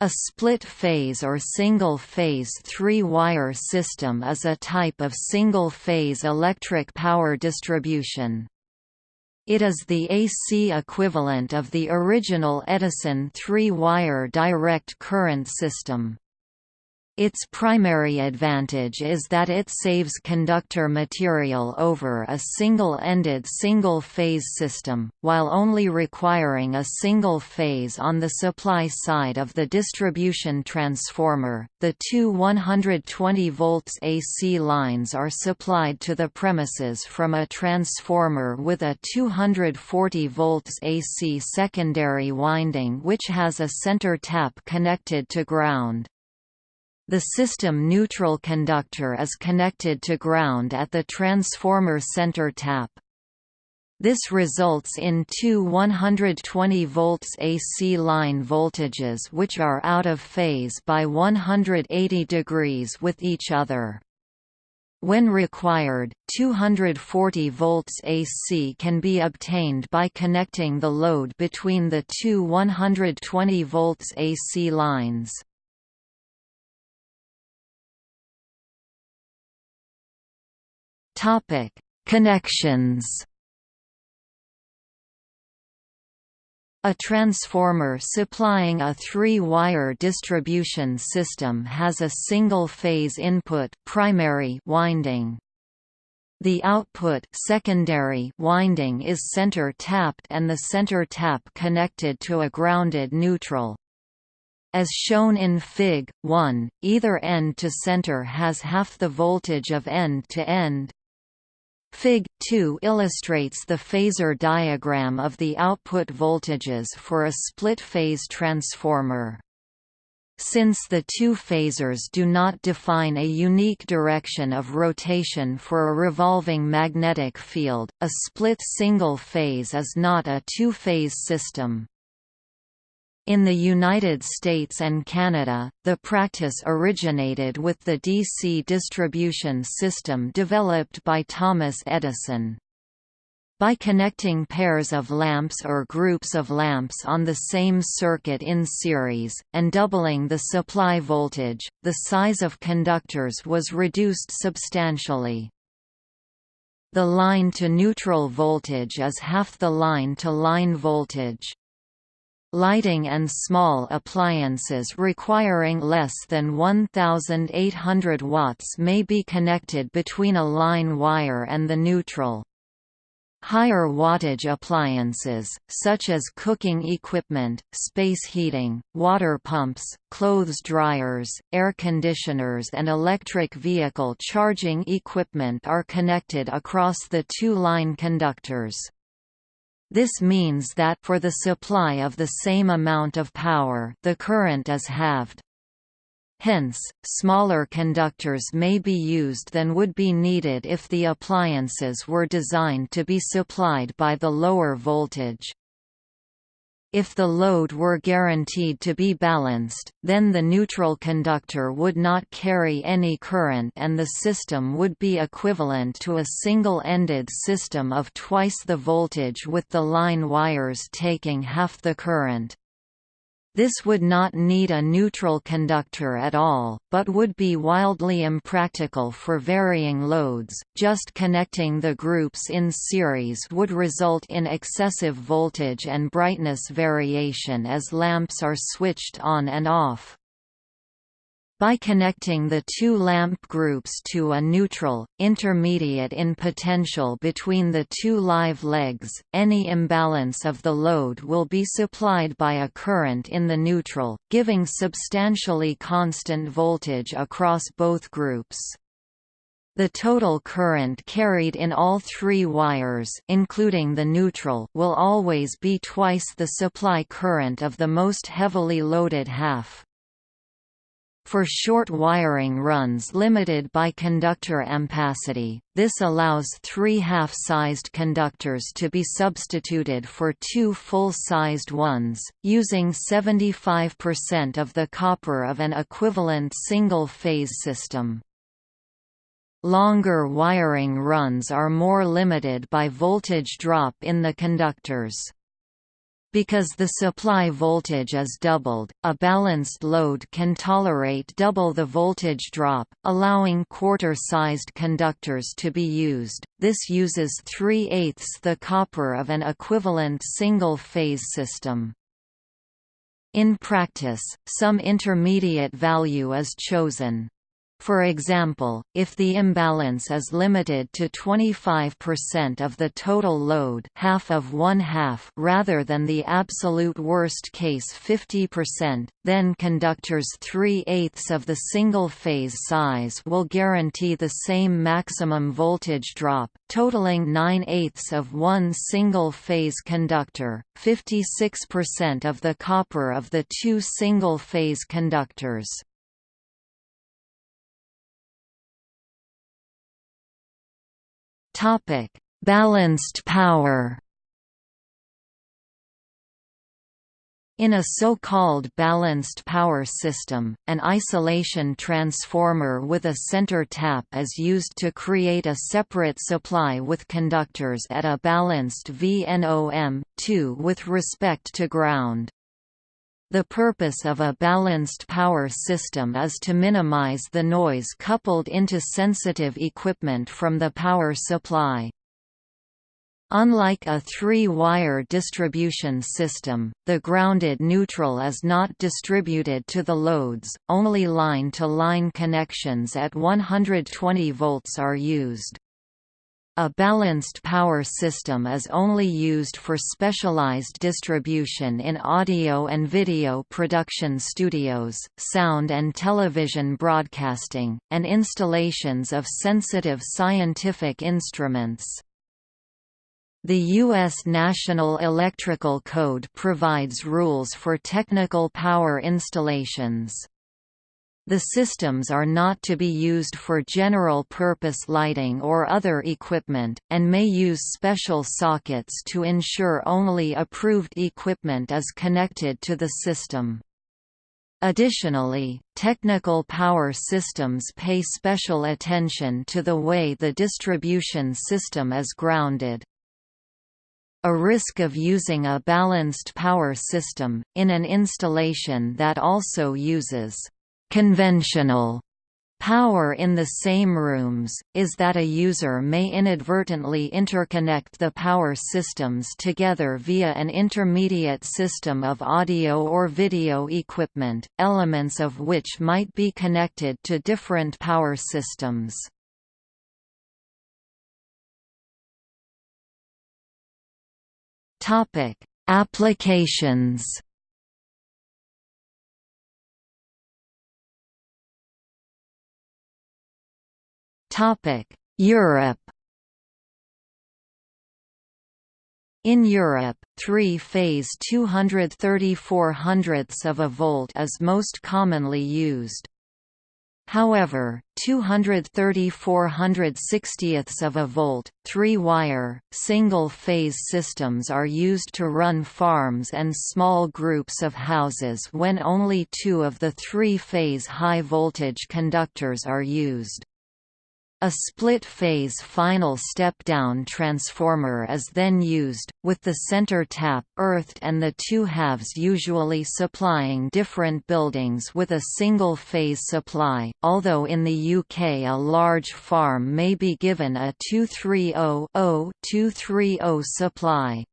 A split-phase or single-phase three-wire system is a type of single-phase electric power distribution. It is the AC equivalent of the original Edison three-wire direct current system. Its primary advantage is that it saves conductor material over a single-ended single-phase system, while only requiring a single phase on the supply side of the distribution transformer. The two 120 volts AC lines are supplied to the premises from a transformer with a 240 volts AC secondary winding which has a center tap connected to ground. The system neutral conductor is connected to ground at the transformer center tap. This results in two 120 volts AC line voltages which are out of phase by 180 degrees with each other. When required, 240 volts AC can be obtained by connecting the load between the two 120 volts AC lines. Topic: Connections. A transformer supplying a three-wire distribution system has a single-phase input primary winding. The output secondary winding is center tapped and the center tap connected to a grounded neutral. As shown in Fig. 1, either end to center has half the voltage of end to end. Fig. 2 illustrates the phasor diagram of the output voltages for a split-phase transformer. Since the two phasors do not define a unique direction of rotation for a revolving magnetic field, a split single phase is not a two-phase system. In the United States and Canada, the practice originated with the DC distribution system developed by Thomas Edison. By connecting pairs of lamps or groups of lamps on the same circuit in series, and doubling the supply voltage, the size of conductors was reduced substantially. The line-to-neutral voltage is half the line-to-line -line voltage. Lighting and small appliances requiring less than 1800 watts may be connected between a line wire and the neutral. Higher wattage appliances, such as cooking equipment, space heating, water pumps, clothes dryers, air conditioners and electric vehicle charging equipment are connected across the two line conductors. This means that for the supply of the same amount of power the current is halved. Hence, smaller conductors may be used than would be needed if the appliances were designed to be supplied by the lower voltage. If the load were guaranteed to be balanced, then the neutral conductor would not carry any current and the system would be equivalent to a single-ended system of twice the voltage with the line wires taking half the current. This would not need a neutral conductor at all, but would be wildly impractical for varying loads. Just connecting the groups in series would result in excessive voltage and brightness variation as lamps are switched on and off. By connecting the two lamp groups to a neutral, intermediate in potential between the two live legs, any imbalance of the load will be supplied by a current in the neutral, giving substantially constant voltage across both groups. The total current carried in all three wires including the neutral will always be twice the supply current of the most heavily loaded half. For short wiring runs limited by conductor ampacity, this allows three half-sized conductors to be substituted for two full-sized ones, using 75% of the copper of an equivalent single-phase system. Longer wiring runs are more limited by voltage drop in the conductors. Because the supply voltage is doubled, a balanced load can tolerate double the voltage drop, allowing quarter-sized conductors to be used. This uses 3 eighths the copper of an equivalent single-phase system. In practice, some intermediate value is chosen. For example, if the imbalance is limited to 25% of the total load half of one half rather than the absolute worst case 50%, then conductors 3 eighths of the single-phase size will guarantee the same maximum voltage drop, totaling 9 eighths of one single-phase conductor, 56% of the copper of the two single-phase conductors. Topic: Balanced power. In a so-called balanced power system, an isolation transformer with a center tap is used to create a separate supply with conductors at a balanced VNOM, 2 with respect to ground. The purpose of a balanced power system is to minimize the noise coupled into sensitive equipment from the power supply. Unlike a three-wire distribution system, the grounded neutral is not distributed to the loads, only line-to-line -line connections at 120 volts are used. A balanced power system is only used for specialized distribution in audio and video production studios, sound and television broadcasting, and installations of sensitive scientific instruments. The U.S. National Electrical Code provides rules for technical power installations. The systems are not to be used for general-purpose lighting or other equipment, and may use special sockets to ensure only approved equipment is connected to the system. Additionally, technical power systems pay special attention to the way the distribution system is grounded. A risk of using a balanced power system, in an installation that also uses conventional power in the same rooms, is that a user may inadvertently interconnect the power systems together via an intermediate system of audio or video equipment, elements of which might be connected to different power systems. Applications Europe In Europe, three-phase 234 hundredths of a volt is most commonly used. However, 234 160ths of a volt, three-wire, single-phase systems are used to run farms and small groups of houses when only two of the three-phase high-voltage conductors are used. A split-phase final step-down transformer is then used, with the center tap earthed and the two halves usually supplying different buildings with a single-phase supply, although in the UK a large farm may be given a 230-0-230 supply.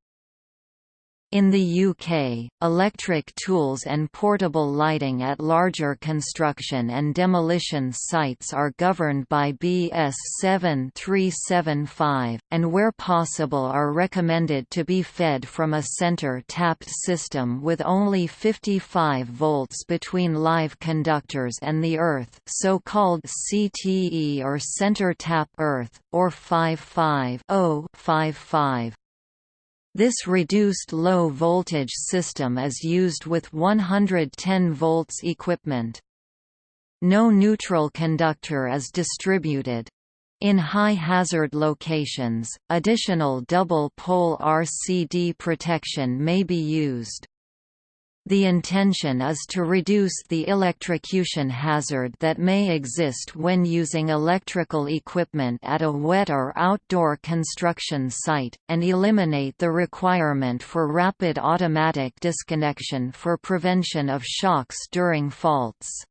In the UK, electric tools and portable lighting at larger construction and demolition sites are governed by BS 7375, and where possible are recommended to be fed from a center-tapped system with only 55 volts between live conductors and the earth so-called CTE or center-tap earth, or 55 55 this reduced low-voltage system is used with 110 volts equipment. No neutral conductor is distributed. In high-hazard locations, additional double-pole RCD protection may be used. The intention is to reduce the electrocution hazard that may exist when using electrical equipment at a wet or outdoor construction site, and eliminate the requirement for rapid automatic disconnection for prevention of shocks during faults.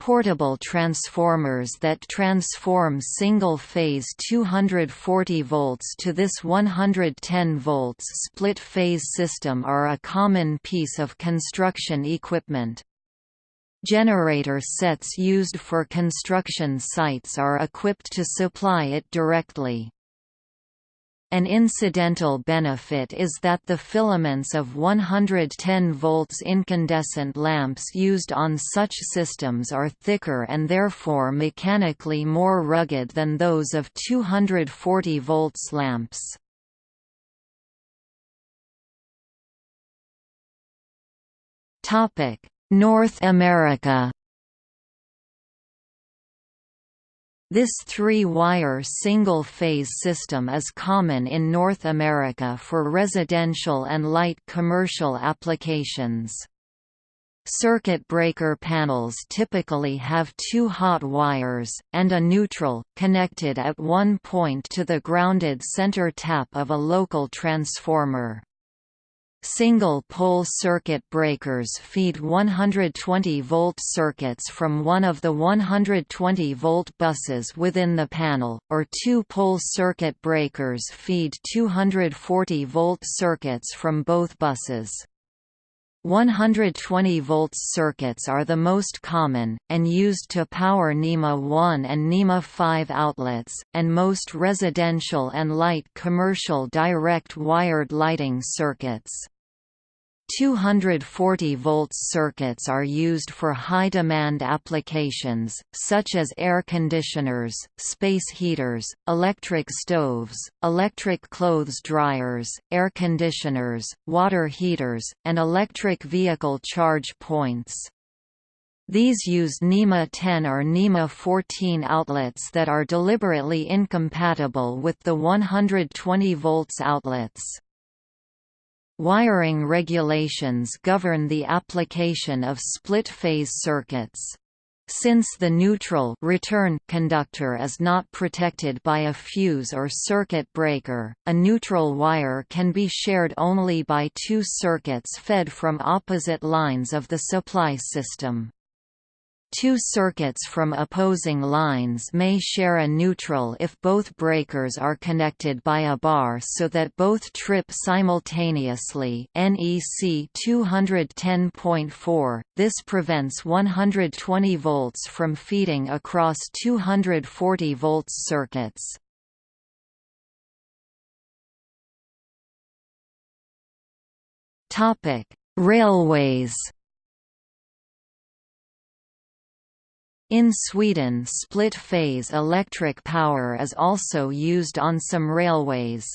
Portable transformers that transform single-phase 240 volts to this 110 volts split-phase system are a common piece of construction equipment. Generator sets used for construction sites are equipped to supply it directly. An incidental benefit is that the filaments of 110 volts incandescent lamps used on such systems are thicker and therefore mechanically more rugged than those of 240 volts lamps. North America This three-wire single-phase system is common in North America for residential and light commercial applications. Circuit breaker panels typically have two hot wires, and a neutral, connected at one point to the grounded center tap of a local transformer. Single-pole circuit breakers feed 120-volt circuits from one of the 120-volt buses within the panel, or two-pole circuit breakers feed 240-volt circuits from both buses. 120 volts circuits are the most common, and used to power NEMA 1 and NEMA 5 outlets, and most residential and light commercial direct wired lighting circuits. 240 volts circuits are used for high-demand applications, such as air conditioners, space heaters, electric stoves, electric clothes dryers, air conditioners, water heaters, and electric vehicle charge points. These use NEMA 10 or NEMA 14 outlets that are deliberately incompatible with the 120 volts outlets. Wiring regulations govern the application of split-phase circuits. Since the neutral return conductor is not protected by a fuse or circuit breaker, a neutral wire can be shared only by two circuits fed from opposite lines of the supply system. Two circuits from opposing lines may share a neutral if both breakers are connected by a bar so that both trip simultaneously NEC 210.4. This prevents 120 volts from feeding across 240 volts circuits. Railways In Sweden split-phase electric power is also used on some railways.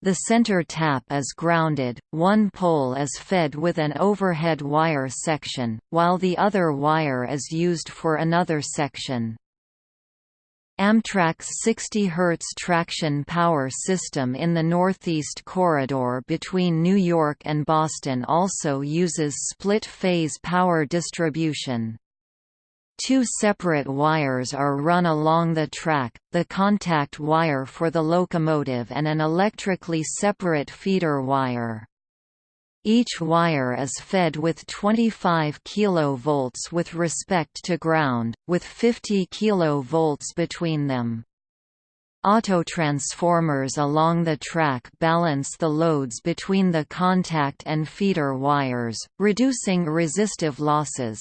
The center tap is grounded, one pole is fed with an overhead wire section, while the other wire is used for another section. Amtrak's 60 Hz traction power system in the Northeast Corridor between New York and Boston also uses split-phase power distribution. Two separate wires are run along the track, the contact wire for the locomotive and an electrically separate feeder wire. Each wire is fed with 25 kV with respect to ground, with 50 kV between them. Autotransformers along the track balance the loads between the contact and feeder wires, reducing resistive losses.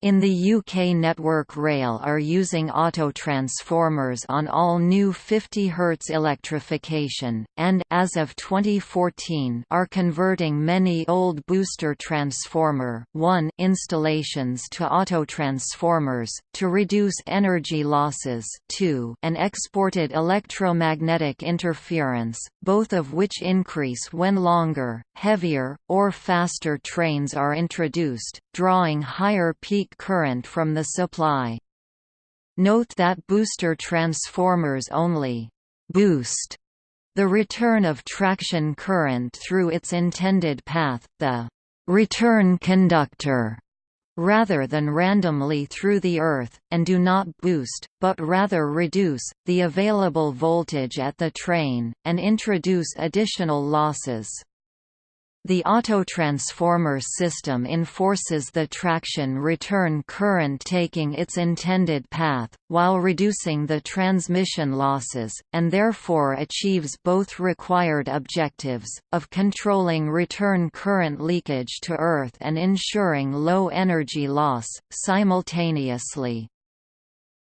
In the UK Network Rail are using auto-transformers on all new 50 Hz electrification, and as of 2014 are converting many old booster transformer 1 installations to auto-transformers, to reduce energy losses 2 and exported electromagnetic interference, both of which increase when longer, heavier, or faster trains are introduced, drawing higher current from the supply. Note that booster transformers only «boost» The return of traction current through its intended path, the return conductor, rather than randomly through the earth, and do not boost, but rather reduce, the available voltage at the train, and introduce additional losses. The autotransformer system enforces the traction return current taking its intended path, while reducing the transmission losses, and therefore achieves both required objectives, of controlling return current leakage to Earth and ensuring low energy loss, simultaneously.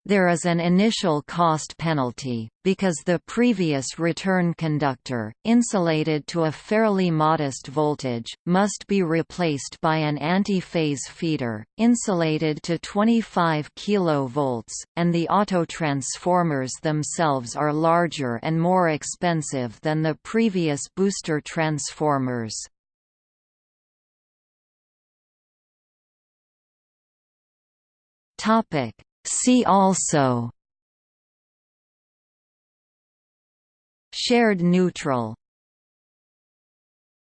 There is an initial cost penalty, because the previous return conductor, insulated to a fairly modest voltage, must be replaced by an anti-phase feeder, insulated to 25 kV, and the autotransformers themselves are larger and more expensive than the previous booster transformers. Topic See also Shared neutral